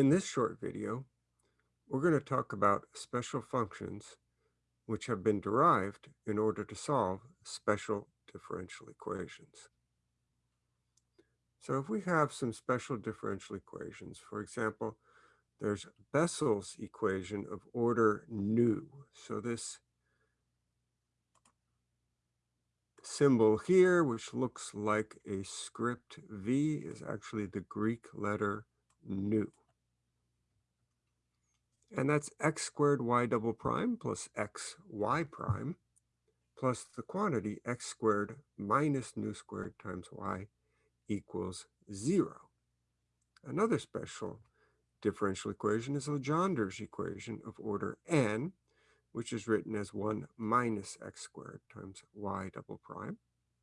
In this short video, we're going to talk about special functions which have been derived in order to solve special differential equations. So if we have some special differential equations, for example, there's Bessel's equation of order nu. So this symbol here, which looks like a script V, is actually the Greek letter nu. And that's x squared y double prime plus x y prime plus the quantity x squared minus nu squared times y equals zero. Another special differential equation is Legendre's equation of order n, which is written as 1 minus x squared times y double prime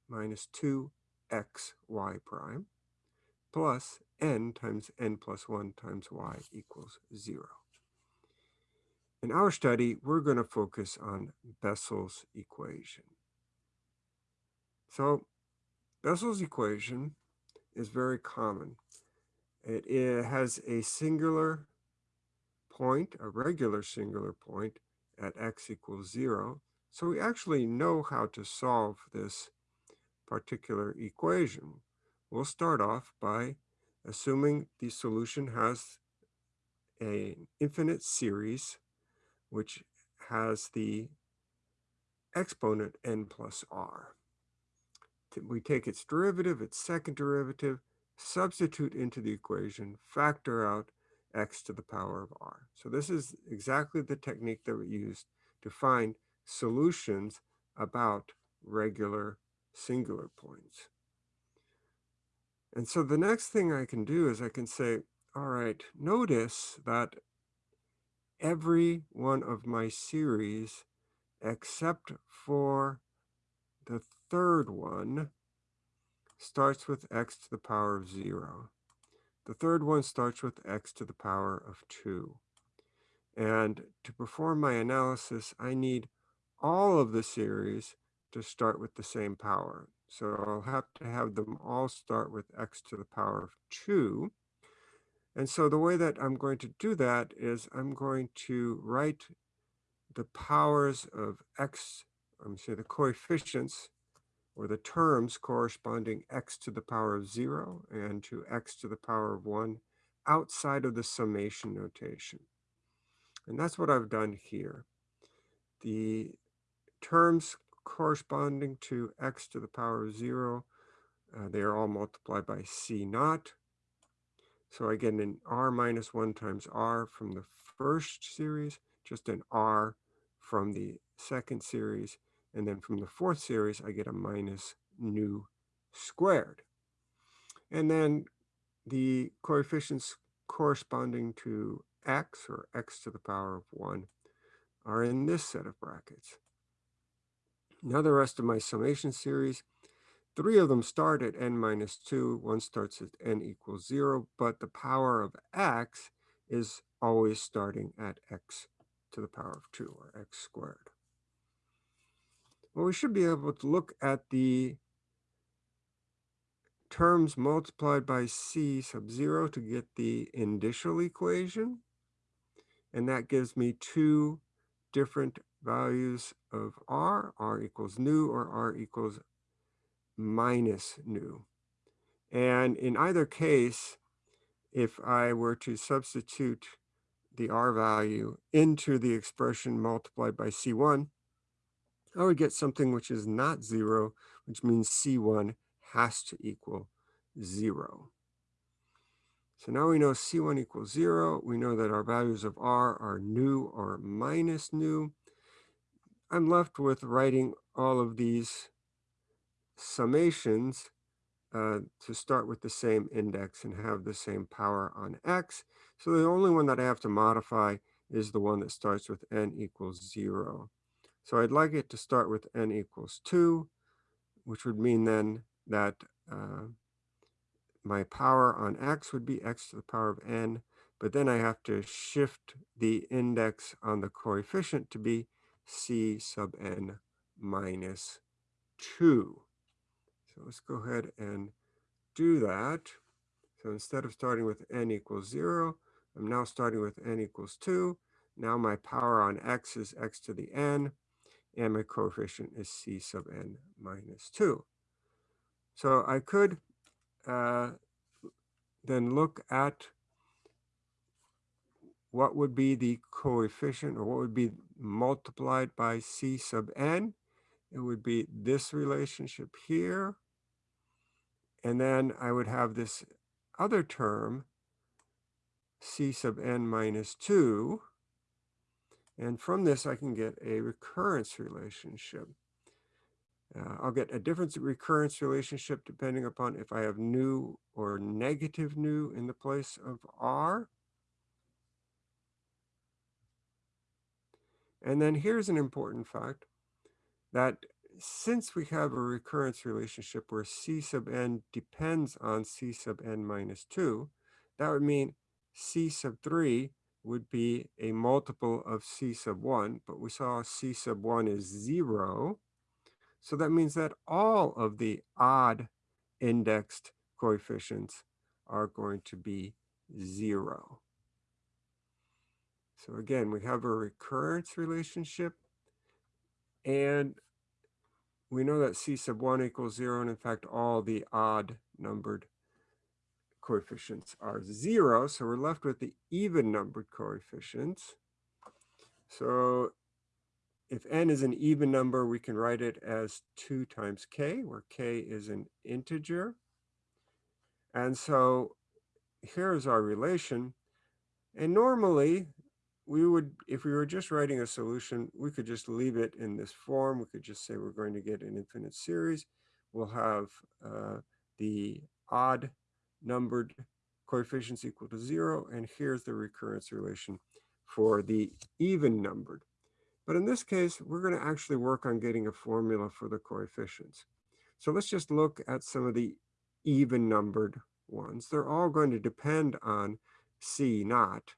minus 2xy prime plus n times n plus 1 times y equals 0. In our study, we're going to focus on Bessel's equation. So Bessel's equation is very common. It, it has a singular point, a regular singular point at x equals 0. So we actually know how to solve this particular equation. We'll start off by assuming the solution has an infinite series which has the exponent n plus r. We take its derivative, its second derivative, substitute into the equation, factor out x to the power of r. So this is exactly the technique that we used to find solutions about regular singular points. And so the next thing I can do is I can say, all right, notice that every one of my series except for the third one starts with x to the power of 0. The third one starts with x to the power of 2. And to perform my analysis, I need all of the series to start with the same power. So I'll have to have them all start with x to the power of 2. And so the way that I'm going to do that is I'm going to write the powers of x, I'm say the coefficients or the terms corresponding x to the power of 0 and to x to the power of 1 outside of the summation notation. And that's what I've done here. The terms corresponding to x to the power of 0, uh, they are all multiplied by c naught. So I get an r minus 1 times r from the first series, just an r from the second series, and then from the fourth series, I get a minus nu squared. And then the coefficients corresponding to x, or x to the power of 1, are in this set of brackets. Now the rest of my summation series Three of them start at n minus 2. One starts at n equals 0, but the power of x is always starting at x to the power of 2, or x squared. Well, we should be able to look at the terms multiplied by c sub 0 to get the initial equation. And that gives me two different values of r, r equals nu or r equals minus nu. And in either case, if I were to substitute the R value into the expression multiplied by C1, I would get something which is not zero, which means C1 has to equal zero. So now we know C1 equals zero. We know that our values of R are nu or minus nu. I'm left with writing all of these summations uh, to start with the same index and have the same power on x. So the only one that I have to modify is the one that starts with n equals 0. So I'd like it to start with n equals 2, which would mean then that uh, my power on x would be x to the power of n, but then I have to shift the index on the coefficient to be c sub n minus 2. So let's go ahead and do that. So instead of starting with n equals 0, I'm now starting with n equals 2. Now my power on x is x to the n, and my coefficient is c sub n minus 2. So I could uh, then look at what would be the coefficient or what would be multiplied by c sub n. It would be this relationship here. And then I would have this other term, c sub n minus 2. And from this, I can get a recurrence relationship. Uh, I'll get a different recurrence relationship depending upon if I have nu or negative nu in the place of r. And then here's an important fact that since we have a recurrence relationship where c sub n depends on c sub n minus 2, that would mean c sub 3 would be a multiple of c sub 1, but we saw c sub 1 is 0. So that means that all of the odd indexed coefficients are going to be 0. So again, we have a recurrence relationship and we know that C sub 1 equals 0, and in fact, all the odd numbered coefficients are 0, so we're left with the even numbered coefficients. So if n is an even number, we can write it as 2 times k, where k is an integer. And so here's our relation. And normally, we would, if we were just writing a solution, we could just leave it in this form. We could just say we're going to get an infinite series. We'll have uh, the odd numbered coefficients equal to zero. And here's the recurrence relation for the even numbered. But in this case, we're going to actually work on getting a formula for the coefficients. So let's just look at some of the even numbered ones. They're all going to depend on C naught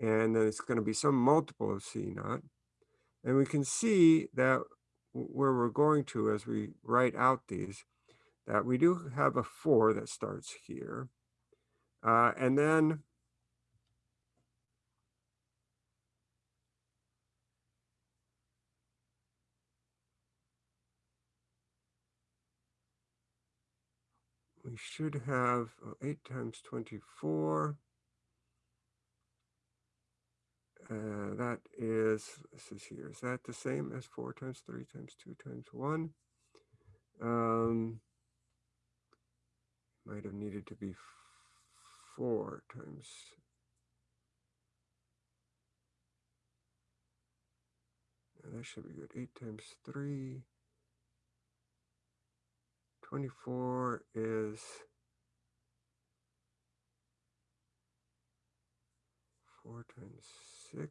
and then it's going to be some multiple of C naught. And we can see that where we're going to as we write out these, that we do have a 4 that starts here. Uh, and then we should have oh, 8 times 24. Uh, that is, this is here, is that the same as 4 times 3 times 2 times 1? Um, might have needed to be 4 times that should be good. 8 times 3. 24 is four times six.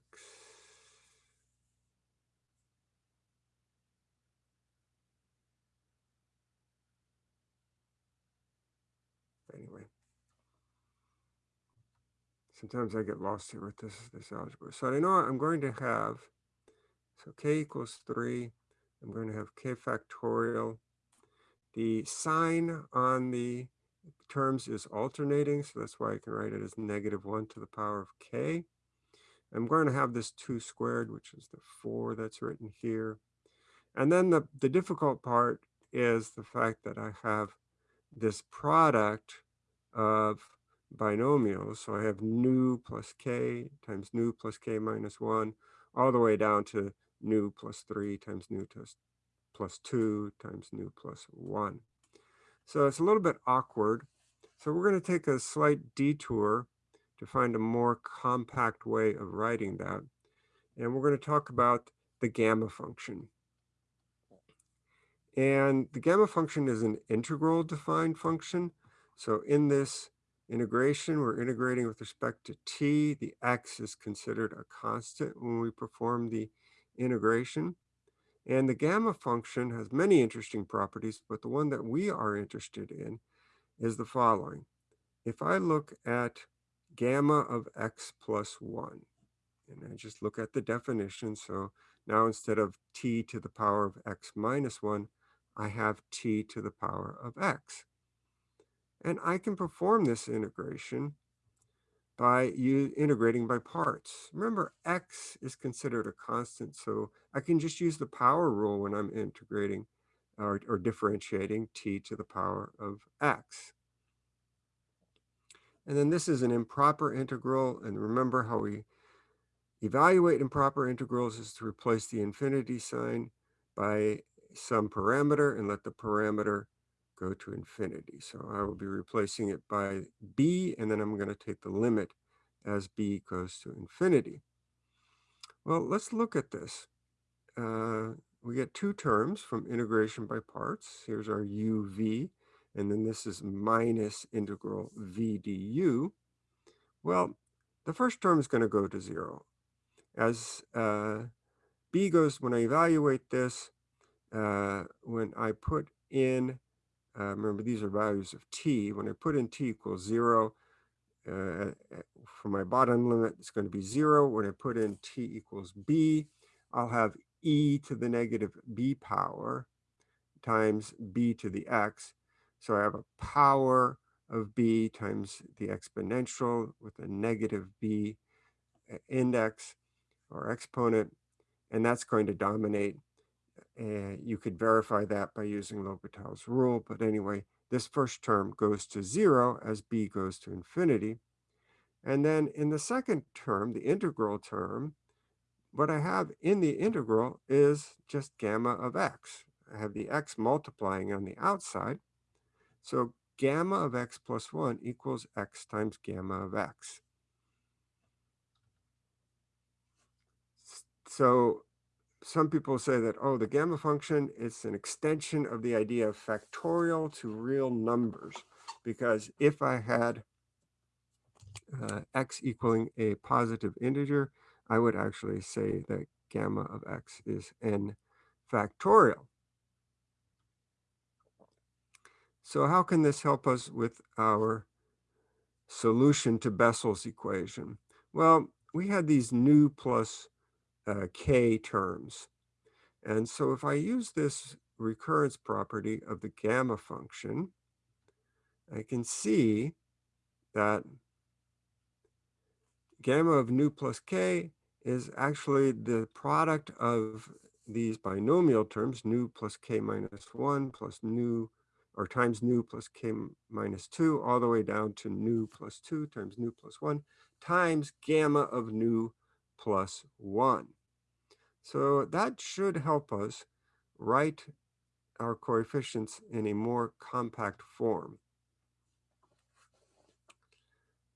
Anyway, sometimes I get lost here with this, this algebra. So I know I'm going to have, so k equals 3. I'm going to have k factorial. The sign on the terms is alternating, so that's why I can write it as negative 1 to the power of k. I'm going to have this 2 squared, which is the 4 that's written here. And then the, the difficult part is the fact that I have this product of binomials. So I have nu plus k times nu plus k minus 1, all the way down to nu plus 3 times nu plus 2 times nu plus 1. So it's a little bit awkward. So we're going to take a slight detour to find a more compact way of writing that. And we're going to talk about the gamma function. And the gamma function is an integral defined function. So in this integration, we're integrating with respect to t. The x is considered a constant when we perform the integration. And the gamma function has many interesting properties, but the one that we are interested in is the following. If I look at gamma of x plus 1. And I just look at the definition. So now instead of t to the power of x minus 1, I have t to the power of x. And I can perform this integration by integrating by parts. Remember, x is considered a constant, so I can just use the power rule when I'm integrating or, or differentiating t to the power of x. And then this is an improper integral, and remember how we evaluate improper integrals is to replace the infinity sign by some parameter and let the parameter go to infinity. So I will be replacing it by b, and then I'm going to take the limit as b goes to infinity. Well, let's look at this. Uh, we get two terms from integration by parts. Here's our uv, and then this is minus integral v du. Well, the first term is going to go to zero. As uh, b goes, when I evaluate this, uh, when I put in uh, remember, these are values of t. When I put in t equals 0, uh, for my bottom limit, it's going to be 0. When I put in t equals b, I'll have e to the negative b power times b to the x. So I have a power of b times the exponential with a negative b uh, index or exponent, and that's going to dominate and you could verify that by using L'Hopital's rule. But anyway, this first term goes to zero as b goes to infinity. And then in the second term, the integral term, what I have in the integral is just gamma of x. I have the x multiplying on the outside. So gamma of x plus 1 equals x times gamma of x. So some people say that, oh, the gamma function is an extension of the idea of factorial to real numbers. Because if I had uh, x equaling a positive integer, I would actually say that gamma of x is n factorial. So how can this help us with our solution to Bessel's equation? Well, we had these nu plus uh, k terms. And so if I use this recurrence property of the gamma function, I can see that gamma of nu plus k is actually the product of these binomial terms, nu plus k minus 1 plus nu, or times nu plus k minus 2, all the way down to nu plus 2 times nu plus 1, times gamma of nu plus 1. So that should help us write our coefficients in a more compact form.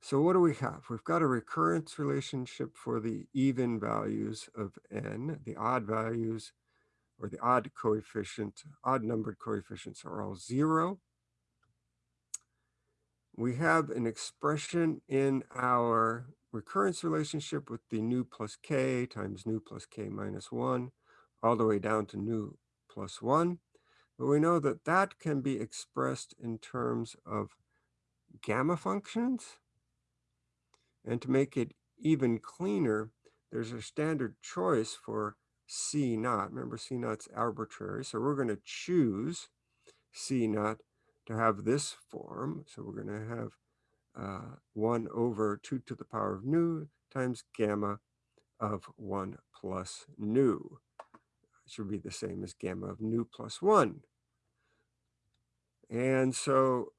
So what do we have? We've got a recurrence relationship for the even values of n. The odd values or the odd coefficient, odd numbered coefficients are all zero. We have an expression in our recurrence relationship with the nu plus k times nu plus k minus 1 all the way down to nu plus 1. But we know that that can be expressed in terms of gamma functions. And to make it even cleaner, there's a standard choice for C naught. Remember, C naught's arbitrary. So we're going to choose C naught to have this form. So we're going to have uh, 1 over 2 to the power of nu times gamma of 1 plus nu. It should be the same as gamma of nu plus 1. And so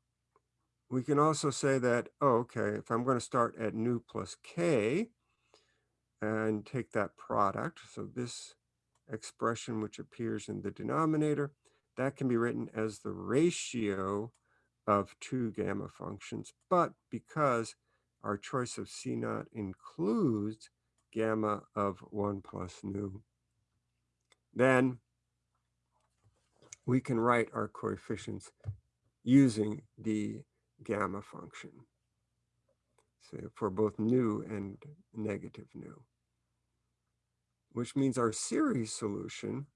we can also say that, oh, okay, if I'm going to start at nu plus k and take that product, so this expression which appears in the denominator, that can be written as the ratio of two gamma functions, but because our choice of C naught includes gamma of 1 plus nu, then we can write our coefficients using the gamma function so for both nu and negative nu, which means our series solution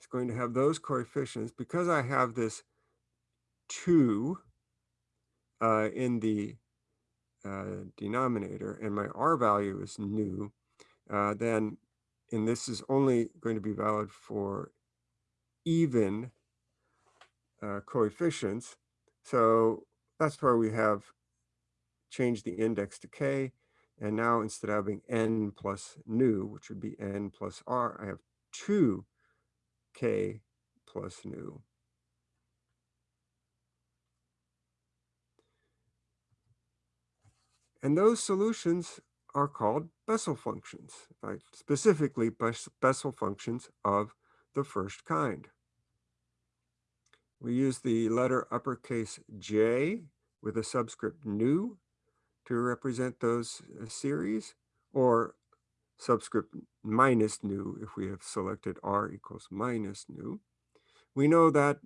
is going to have those coefficients because I have this 2 uh, in the uh, denominator and my R value is nu, uh, then, and this is only going to be valid for even uh, coefficients. So that's why we have changed the index to k. And now instead of having n plus nu, which would be n plus r, I have 2k plus nu. And those solutions are called Bessel functions, right? specifically Bessel functions of the first kind. We use the letter uppercase J with a subscript nu to represent those uh, series, or subscript minus nu if we have selected R equals minus nu. We know that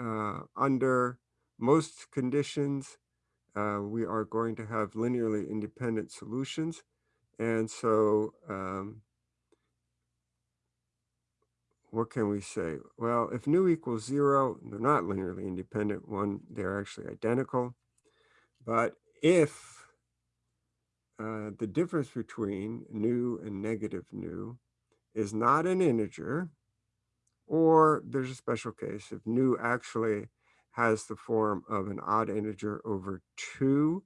uh, under most conditions, uh, we are going to have linearly independent solutions. And so um, what can we say? Well, if nu equals zero, they're not linearly independent. One, they're actually identical. But if uh, the difference between nu and negative nu is not an integer, or there's a special case if nu actually has the form of an odd integer over 2,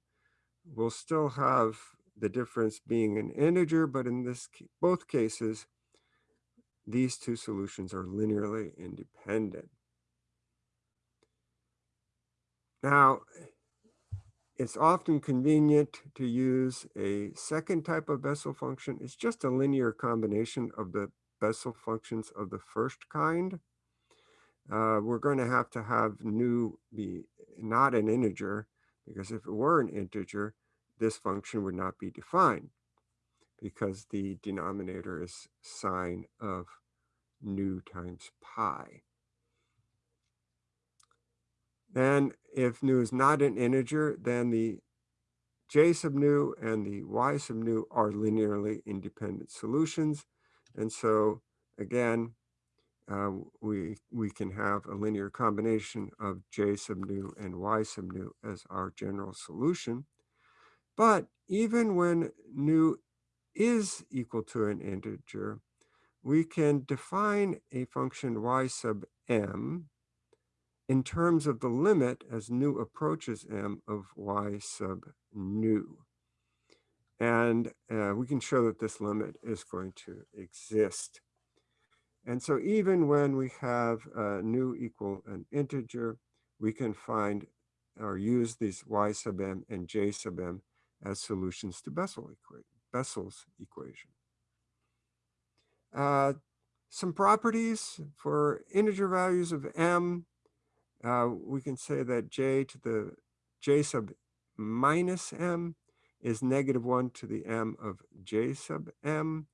we'll still have the difference being an integer, but in this both cases, these two solutions are linearly independent. Now, it's often convenient to use a second type of Bessel function. It's just a linear combination of the Bessel functions of the first kind. Uh, we're going to have to have nu be not an integer, because if it were an integer, this function would not be defined because the denominator is sine of nu times pi. Then if nu is not an integer, then the j sub nu and the y sub nu are linearly independent solutions. And so again, uh, we, we can have a linear combination of j sub nu and y sub nu as our general solution. But even when nu is equal to an integer, we can define a function y sub m in terms of the limit as nu approaches m of y sub nu. And uh, we can show that this limit is going to exist. And so even when we have uh, nu equal an integer, we can find or use these y sub m and j sub m as solutions to Bessel equa Bessel's equation. Uh, some properties for integer values of m uh, we can say that j to the j sub minus m is negative 1 to the m of j sub m.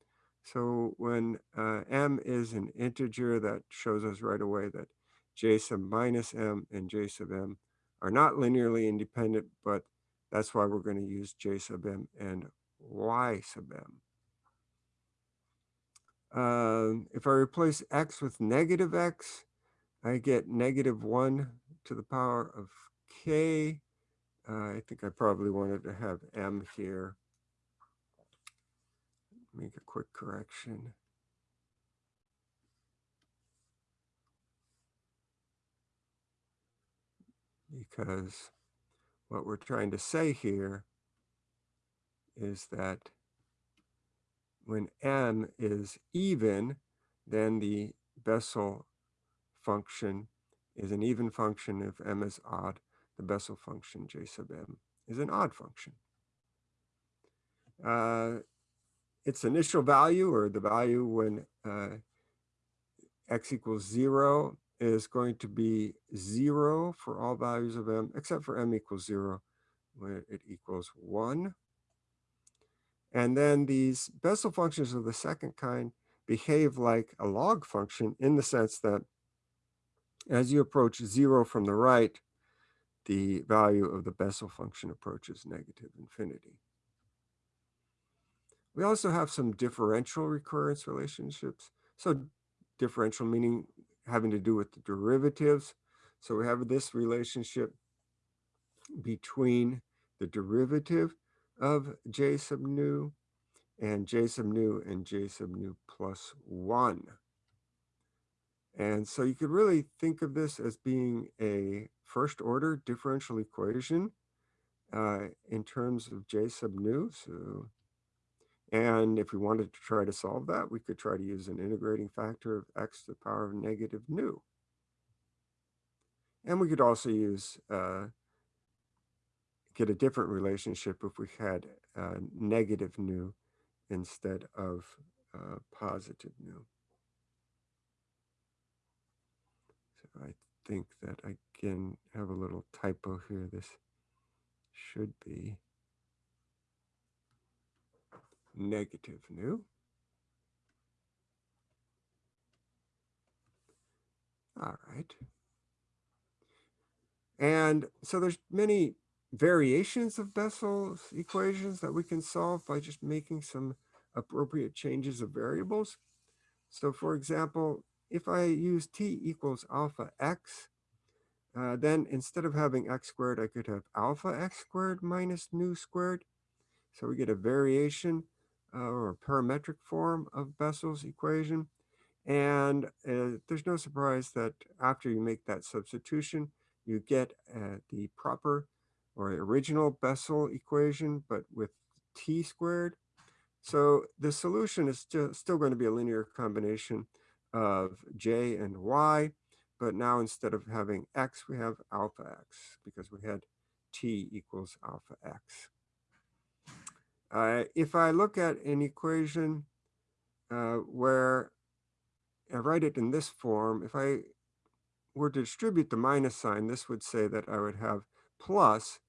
So when uh, m is an integer, that shows us right away that j sub minus m and j sub m are not linearly independent, but that's why we're going to use j sub m and y sub m. Uh, if I replace x with negative x, I get negative 1 to the power of k. Uh, I think I probably wanted to have m here. Make a quick correction. Because what we're trying to say here is that when m is even, then the Bessel function is an even function if m is odd. The Bessel function j sub m is an odd function. Uh, its initial value or the value when uh, x equals zero is going to be zero for all values of m except for m equals zero when it equals one. And then these Bessel functions of the second kind behave like a log function in the sense that as you approach zero from the right, the value of the Bessel function approaches negative infinity. We also have some differential recurrence relationships. So differential meaning having to do with the derivatives. So we have this relationship between the derivative of j sub nu and j sub nu and j sub nu plus 1. And so you could really think of this as being a first order differential equation uh, in terms of j sub nu. So, and if we wanted to try to solve that, we could try to use an integrating factor of x to the power of negative nu. And we could also use, uh, get a different relationship if we had uh, negative nu instead of uh, positive nu. So I think that I can have a little typo here. This should be negative nu. All right. And so there's many variations of Bessel's equations that we can solve by just making some appropriate changes of variables. So for example, if I use t equals alpha x, uh, then instead of having x squared, I could have alpha x squared minus nu squared. So we get a variation uh, or a parametric form of Bessel's equation. And uh, there's no surprise that after you make that substitution, you get uh, the proper or original Bessel equation, but with t squared. So the solution is still, still going to be a linear combination of j and y, but now instead of having x, we have alpha x because we had t equals alpha x. Uh, if I look at an equation uh, where I write it in this form, if I were to distribute the minus sign, this would say that I would have plus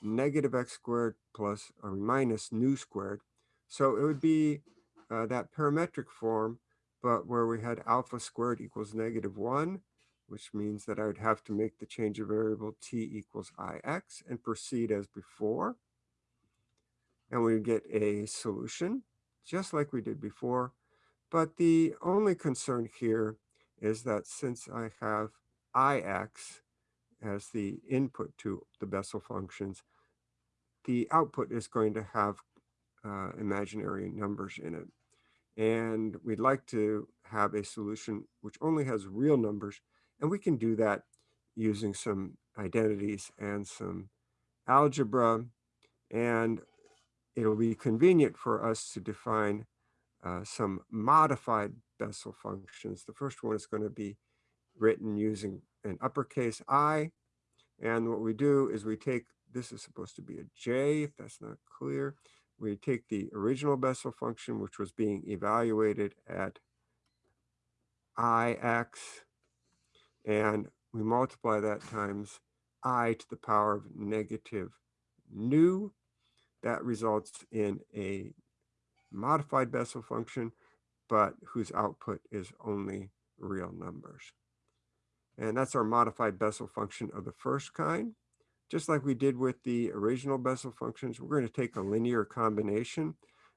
negative x squared plus or minus nu squared. So it would be uh, that parametric form, but where we had alpha squared equals negative one, which means that I would have to make the change of variable t equals ix and proceed as before. And we get a solution, just like we did before. But the only concern here is that since I have ix as the input to the Bessel functions, the output is going to have uh, imaginary numbers in it. And we'd like to have a solution which only has real numbers. And we can do that using some identities and some algebra. And it'll be convenient for us to define uh, some modified Bessel functions. The first one is going to be written using an uppercase I. And what we do is we take, this is supposed to be a J, if that's not clear. We take the original Bessel function, which was being evaluated at Ix, and we multiply that times i to the power of negative nu. That results in a modified Bessel function, but whose output is only real numbers. And that's our modified Bessel function of the first kind. Just like we did with the original Bessel functions, we're going to take a linear combination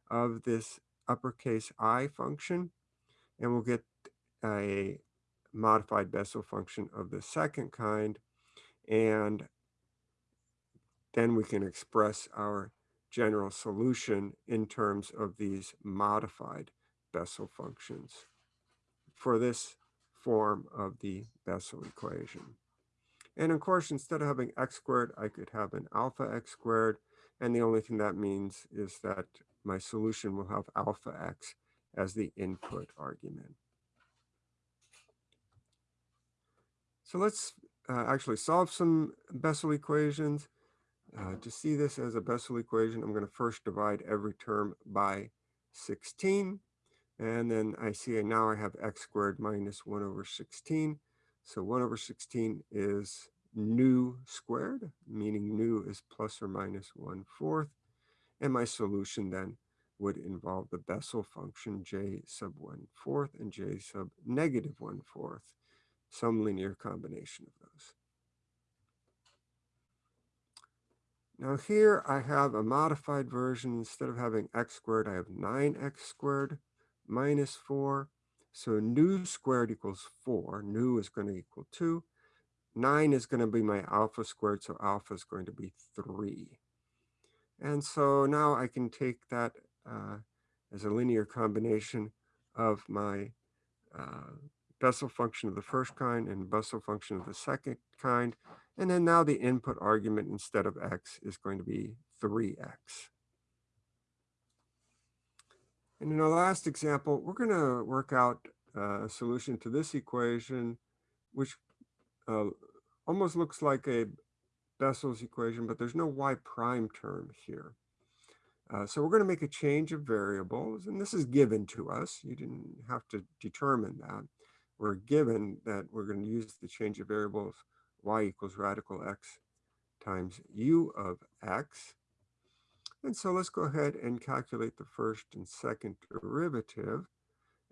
of this uppercase i function, and we'll get a modified Bessel function of the second kind. And then we can express our general solution in terms of these modified Bessel functions for this form of the Bessel equation. And of course, instead of having x squared, I could have an alpha x squared. And the only thing that means is that my solution will have alpha x as the input argument. So let's uh, actually solve some Bessel equations. Uh, to see this as a Bessel equation, I'm going to first divide every term by 16. And then I see now I have x squared minus 1 over 16. So 1 over 16 is nu squared, meaning nu is plus or minus 1 fourth. And my solution then would involve the Bessel function j sub 1 fourth and j sub negative 1 fourth, some linear combination of those. Now here I have a modified version. Instead of having x squared, I have 9x squared minus 4. So nu squared equals 4. Nu is going to equal 2. 9 is going to be my alpha squared, so alpha is going to be 3. And so now I can take that uh, as a linear combination of my uh, Bessel function of the first kind and Bessel function of the second kind. And then now the input argument instead of x is going to be 3x. And in our last example, we're going to work out a solution to this equation, which uh, almost looks like a Bessel's equation, but there's no y prime term here. Uh, so we're going to make a change of variables, and this is given to us. You didn't have to determine that. We're given that we're going to use the change of variables y equals radical x times u of x. And so let's go ahead and calculate the first and second derivative.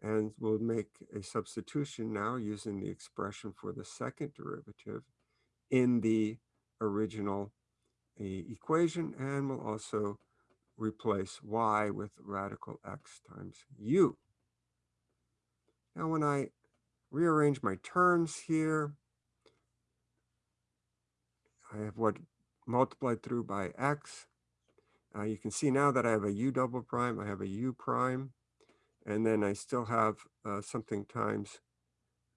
And we'll make a substitution now using the expression for the second derivative in the original uh, equation. And we'll also replace y with radical x times u. Now when I rearrange my terms here, I have what multiplied through by x. Uh, you can see now that I have a u double prime, I have a u prime, and then I still have uh, something times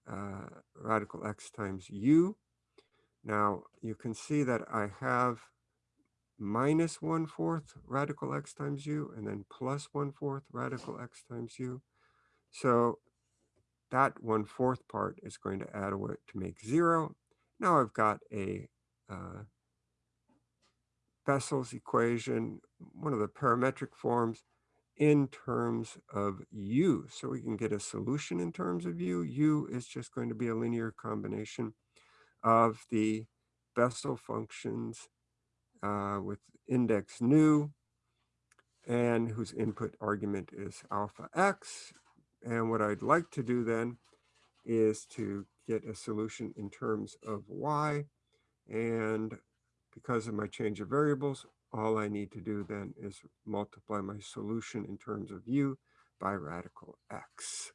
uh, radical x times u. Now you can see that I have minus one fourth radical x times u and then plus one fourth radical x times u. So that one fourth part is going to add away to make zero. Now I've got a uh, Bessel's equation, one of the parametric forms in terms of u. So we can get a solution in terms of u. u is just going to be a linear combination of the Bessel functions uh, with index nu and whose input argument is alpha x. And what I'd like to do then is to get a solution in terms of y. And because of my change of variables, all I need to do then is multiply my solution in terms of u by radical x.